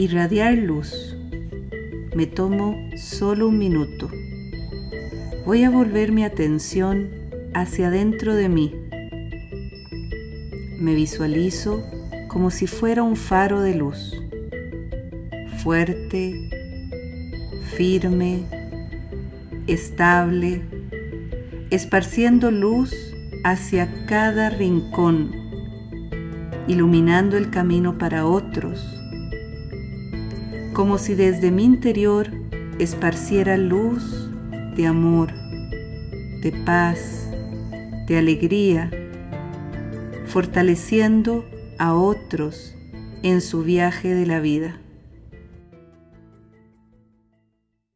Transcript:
irradiar luz. Me tomo solo un minuto. Voy a volver mi atención hacia dentro de mí. Me visualizo como si fuera un faro de luz, fuerte, firme, estable, esparciendo luz hacia cada rincón, iluminando el camino para otros, como si desde mi interior esparciera luz de amor, de paz, de alegría, fortaleciendo a otros en su viaje de la vida.